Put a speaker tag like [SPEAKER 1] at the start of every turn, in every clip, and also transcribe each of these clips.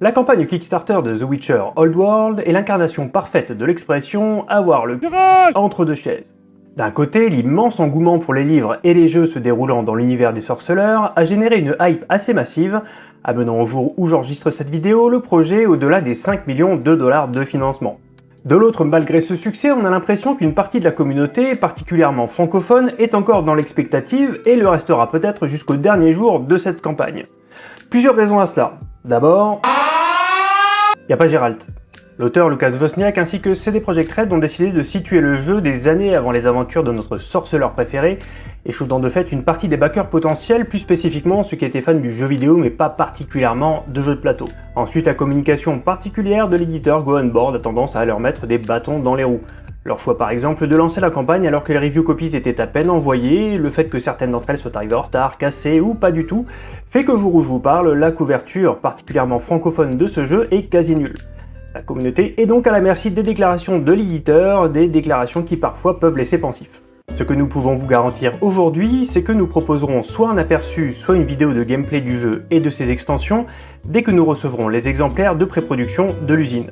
[SPEAKER 1] La campagne Kickstarter de The Witcher Old World est l'incarnation parfaite de l'expression « avoir le entre deux chaises ». D'un côté, l'immense engouement pour les livres et les jeux se déroulant dans l'univers des sorceleurs a généré une hype assez massive, amenant au jour où j'enregistre cette vidéo le projet au-delà des 5 millions de dollars de financement. De l'autre, malgré ce succès, on a l'impression qu'une partie de la communauté, particulièrement francophone, est encore dans l'expectative et le restera peut-être jusqu'au dernier jour de cette campagne. Plusieurs raisons à cela. D'abord, n'y a pas Gérald. L'auteur Lucas Wozniak ainsi que CD Projekt Red ont décidé de situer le jeu des années avant les aventures de notre sorceleur préféré, échouant de fait une partie des backers potentiels, plus spécifiquement ceux qui étaient fans du jeu vidéo mais pas particulièrement de jeux de plateau. Ensuite, la communication particulière de l'éditeur Go On Board a tendance à leur mettre des bâtons dans les roues. Leur choix par exemple de lancer la campagne alors que les review copies étaient à peine envoyées, le fait que certaines d'entre elles soient arrivées en retard, cassées ou pas du tout, fait qu'au jour où je vous parle, la couverture particulièrement francophone de ce jeu est quasi nulle. La communauté est donc à la merci des déclarations de l'éditeur, des déclarations qui parfois peuvent laisser pensif. Ce que nous pouvons vous garantir aujourd'hui, c'est que nous proposerons soit un aperçu, soit une vidéo de gameplay du jeu et de ses extensions, dès que nous recevrons les exemplaires de pré-production de l'usine.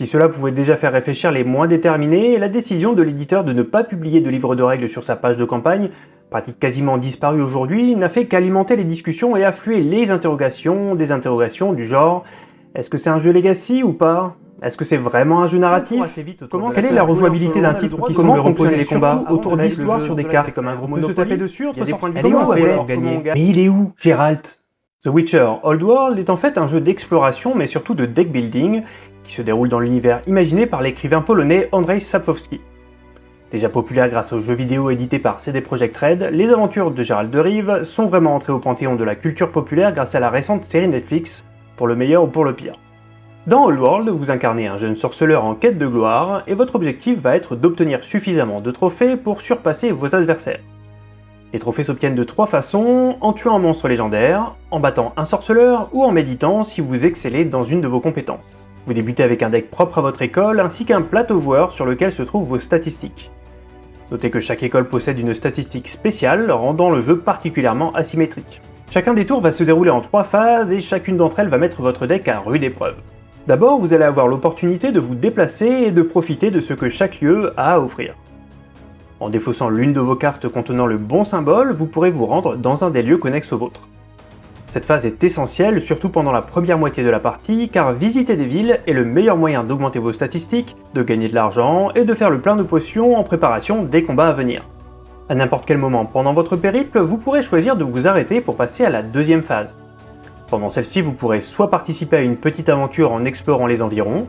[SPEAKER 1] Si cela pouvait déjà faire réfléchir les moins déterminés, la décision de l'éditeur de ne pas publier de livre de règles sur sa page de campagne, pratique quasiment disparue aujourd'hui, n'a fait qu'alimenter les discussions et affluer les interrogations, des interrogations du genre est-ce que c'est un jeu Legacy ou pas? Est-ce que c'est vraiment un jeu narratif Comment Quelle est la rejouabilité d'un titre qui semble reposer les combats autour d'histoires sur des cartes comme un gros de se taper dessus entre des points de gagner. Mais il est où, Geralt? The Witcher Old World est en fait un jeu d'exploration mais surtout de deck building qui se déroule dans l'univers imaginé par l'écrivain polonais Andrzej Sapkowski. Déjà populaire grâce aux jeux vidéo édités par CD Projekt Red, les aventures de Geralt de Rive sont vraiment entrées au panthéon de la culture populaire grâce à la récente série Netflix pour le meilleur ou pour le pire. Dans Old World, vous incarnez un jeune sorceleur en quête de gloire, et votre objectif va être d'obtenir suffisamment de trophées pour surpasser vos adversaires. Les trophées s'obtiennent de trois façons, en tuant un monstre légendaire, en battant un sorceleur, ou en méditant si vous excellez dans une de vos compétences. Vous débutez avec un deck propre à votre école, ainsi qu'un plateau joueur sur lequel se trouvent vos statistiques. Notez que chaque école possède une statistique spéciale, rendant le jeu particulièrement asymétrique. Chacun des tours va se dérouler en trois phases et chacune d'entre elles va mettre votre deck à rude épreuve. D'abord, vous allez avoir l'opportunité de vous déplacer et de profiter de ce que chaque lieu a à offrir. En défaussant l'une de vos cartes contenant le bon symbole, vous pourrez vous rendre dans un des lieux connexes au vôtre. Cette phase est essentielle, surtout pendant la première moitié de la partie, car visiter des villes est le meilleur moyen d'augmenter vos statistiques, de gagner de l'argent et de faire le plein de potions en préparation des combats à venir. À n'importe quel moment pendant votre périple, vous pourrez choisir de vous arrêter pour passer à la deuxième phase. Pendant celle-ci, vous pourrez soit participer à une petite aventure en explorant les environs,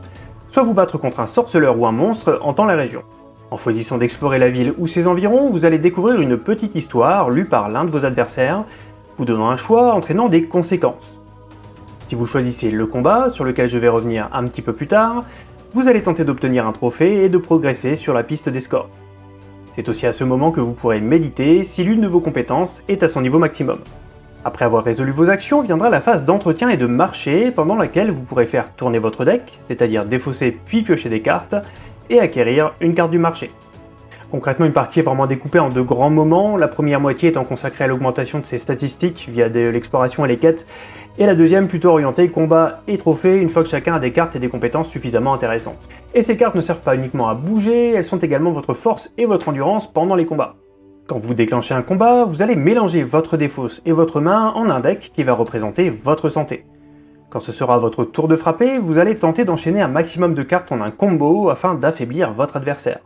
[SPEAKER 1] soit vous battre contre un sorceleur ou un monstre temps la région. En choisissant d'explorer la ville ou ses environs, vous allez découvrir une petite histoire lue par l'un de vos adversaires, vous donnant un choix entraînant des conséquences. Si vous choisissez le combat, sur lequel je vais revenir un petit peu plus tard, vous allez tenter d'obtenir un trophée et de progresser sur la piste des scores. C'est aussi à ce moment que vous pourrez méditer si l'une de vos compétences est à son niveau maximum. Après avoir résolu vos actions, viendra la phase d'entretien et de marché, pendant laquelle vous pourrez faire tourner votre deck, c'est-à-dire défausser puis piocher des cartes, et acquérir une carte du marché. Concrètement, une partie est vraiment découpée en deux grands moments, la première moitié étant consacrée à l'augmentation de ses statistiques via l'exploration et les quêtes, et la deuxième plutôt orientée combat et trophée une fois que chacun a des cartes et des compétences suffisamment intéressantes. Et ces cartes ne servent pas uniquement à bouger, elles sont également votre force et votre endurance pendant les combats. Quand vous déclenchez un combat, vous allez mélanger votre défausse et votre main en un deck qui va représenter votre santé. Quand ce sera votre tour de frapper, vous allez tenter d'enchaîner un maximum de cartes en un combo afin d'affaiblir votre adversaire.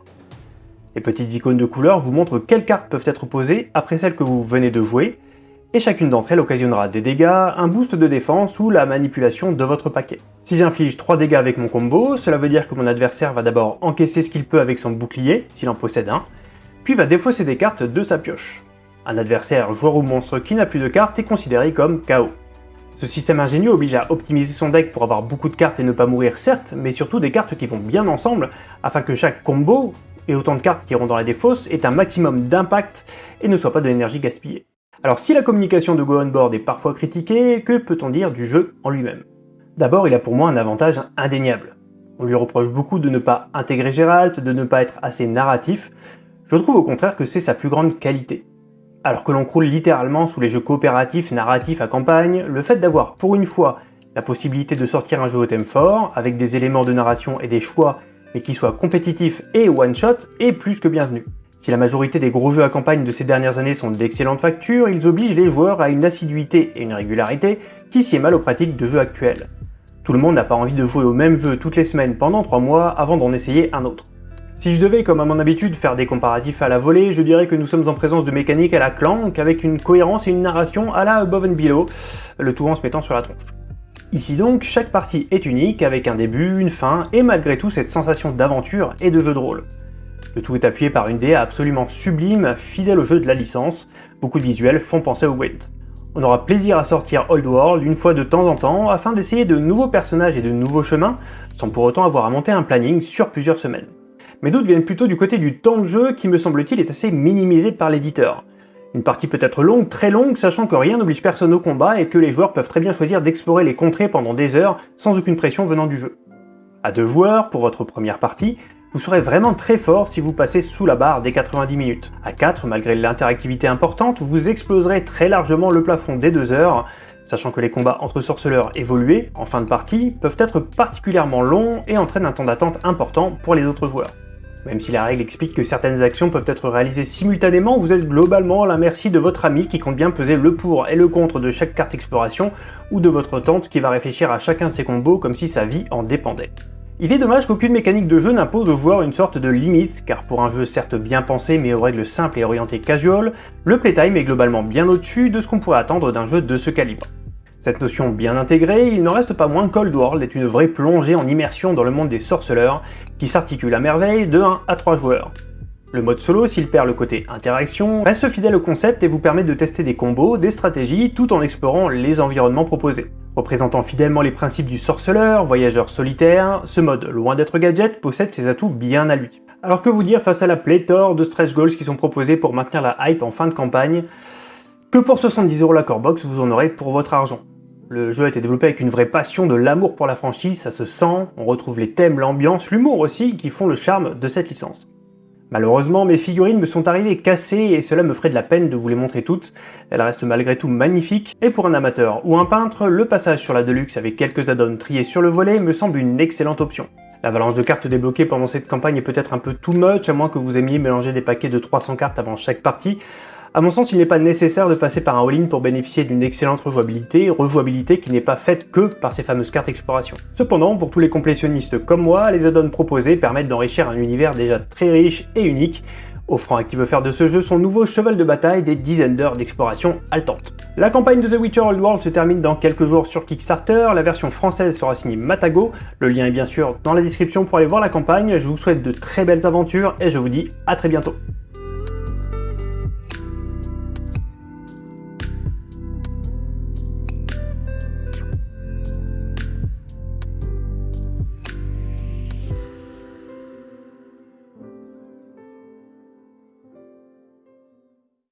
[SPEAKER 1] Les petites icônes de couleurs vous montrent quelles cartes peuvent être posées après celles que vous venez de jouer, et chacune d'entre elles occasionnera des dégâts, un boost de défense ou la manipulation de votre paquet. Si j'inflige 3 dégâts avec mon combo, cela veut dire que mon adversaire va d'abord encaisser ce qu'il peut avec son bouclier, s'il en possède un, puis va défausser des cartes de sa pioche. Un adversaire, joueur ou monstre qui n'a plus de cartes est considéré comme KO. Ce système ingénieux oblige à optimiser son deck pour avoir beaucoup de cartes et ne pas mourir certes, mais surtout des cartes qui vont bien ensemble, afin que chaque combo et autant de cartes qui iront dans la défausse ait un maximum d'impact et ne soit pas de l'énergie gaspillée. Alors si la communication de Go On Board est parfois critiquée, que peut-on dire du jeu en lui-même? D'abord, il a pour moi un avantage indéniable. On lui reproche beaucoup de ne pas intégrer Geralt, de ne pas être assez narratif. Je trouve au contraire que c'est sa plus grande qualité. Alors que l'on croule littéralement sous les jeux coopératifs narratifs à campagne, le fait d'avoir pour une fois la possibilité de sortir un jeu au thème fort, avec des éléments de narration et des choix, mais qui soient compétitifs et one-shot, est plus que bienvenu. Si la majorité des gros jeux à campagne de ces dernières années sont d'excellentes factures, ils obligent les joueurs à une assiduité et une régularité qui s'y est mal aux pratiques de jeux actuels. Tout le monde n'a pas envie de jouer au même jeu toutes les semaines pendant 3 mois avant d'en essayer un autre. Si je devais, comme à mon habitude, faire des comparatifs à la volée, je dirais que nous sommes en présence de mécaniques à la Clank, avec une cohérence et une narration à la Above and Below, le tout en se mettant sur la tronche. Ici donc, chaque partie est unique, avec un début, une fin, et malgré tout cette sensation d'aventure et de jeu de rôle. Le tout est appuyé par une DA absolument sublime, fidèle au jeu de la licence, beaucoup de visuels font penser au Wind. On aura plaisir à sortir Old World une fois de temps en temps, afin d'essayer de nouveaux personnages et de nouveaux chemins, sans pour autant avoir à monter un planning sur plusieurs semaines mais d'autres viennent plutôt du côté du temps de jeu qui me semble-t-il est assez minimisé par l'éditeur. Une partie peut être longue, très longue, sachant que rien n'oblige personne au combat et que les joueurs peuvent très bien choisir d'explorer les contrées pendant des heures sans aucune pression venant du jeu. À deux joueurs, pour votre première partie, vous serez vraiment très fort si vous passez sous la barre des 90 minutes. À 4, malgré l'interactivité importante, vous exploserez très largement le plafond des 2 heures, sachant que les combats entre sorceleurs évolués, en fin de partie, peuvent être particulièrement longs et entraînent un temps d'attente important pour les autres joueurs. Même si la règle explique que certaines actions peuvent être réalisées simultanément, vous êtes globalement à la merci de votre ami qui compte bien peser le pour et le contre de chaque carte exploration, ou de votre tante qui va réfléchir à chacun de ses combos comme si sa vie en dépendait. Il est dommage qu'aucune mécanique de jeu n'impose aux joueurs une sorte de limite, car pour un jeu certes bien pensé mais aux règles simples et orientées casual, le playtime est globalement bien au-dessus de ce qu'on pourrait attendre d'un jeu de ce calibre. Cette notion bien intégrée, il n'en reste pas moins Cold World est une vraie plongée en immersion dans le monde des sorceleurs, qui s'articule à merveille de 1 à 3 joueurs. Le mode solo, s'il perd le côté interaction, reste fidèle au concept et vous permet de tester des combos, des stratégies, tout en explorant les environnements proposés. Représentant fidèlement les principes du sorceleur, voyageur solitaire, ce mode, loin d'être gadget, possède ses atouts bien à lui. Alors que vous dire face à la pléthore de stretch goals qui sont proposés pour maintenir la hype en fin de campagne? Que pour 70€ la core box, vous en aurez pour votre argent. Le jeu a été développé avec une vraie passion de l'amour pour la franchise, ça se sent, on retrouve les thèmes, l'ambiance, l'humour aussi qui font le charme de cette licence. Malheureusement, mes figurines me sont arrivées cassées et cela me ferait de la peine de vous les montrer toutes. Elles restent malgré tout magnifiques, et pour un amateur ou un peintre, le passage sur la Deluxe avec quelques add-ons triés sur le volet me semble une excellente option. L'avalanche de cartes débloquées pendant cette campagne est peut-être un peu too much, à moins que vous aimiez mélanger des paquets de 300 cartes avant chaque partie, a mon sens, il n'est pas nécessaire de passer par un all-in pour bénéficier d'une excellente rejouabilité, rejouabilité qui n'est pas faite que par ces fameuses cartes exploration. Cependant, pour tous les complétionnistes comme moi, les add-ons proposés permettent d'enrichir un univers déjà très riche et unique, offrant à qui veut faire de ce jeu son nouveau cheval de bataille des dizaines d'heures d'exploration haletante. La campagne de The Witcher Old World se termine dans quelques jours sur Kickstarter, la version française sera signée Matago, le lien est bien sûr dans la description pour aller voir la campagne, je vous souhaite de très belles aventures et je vous dis à très bientôt.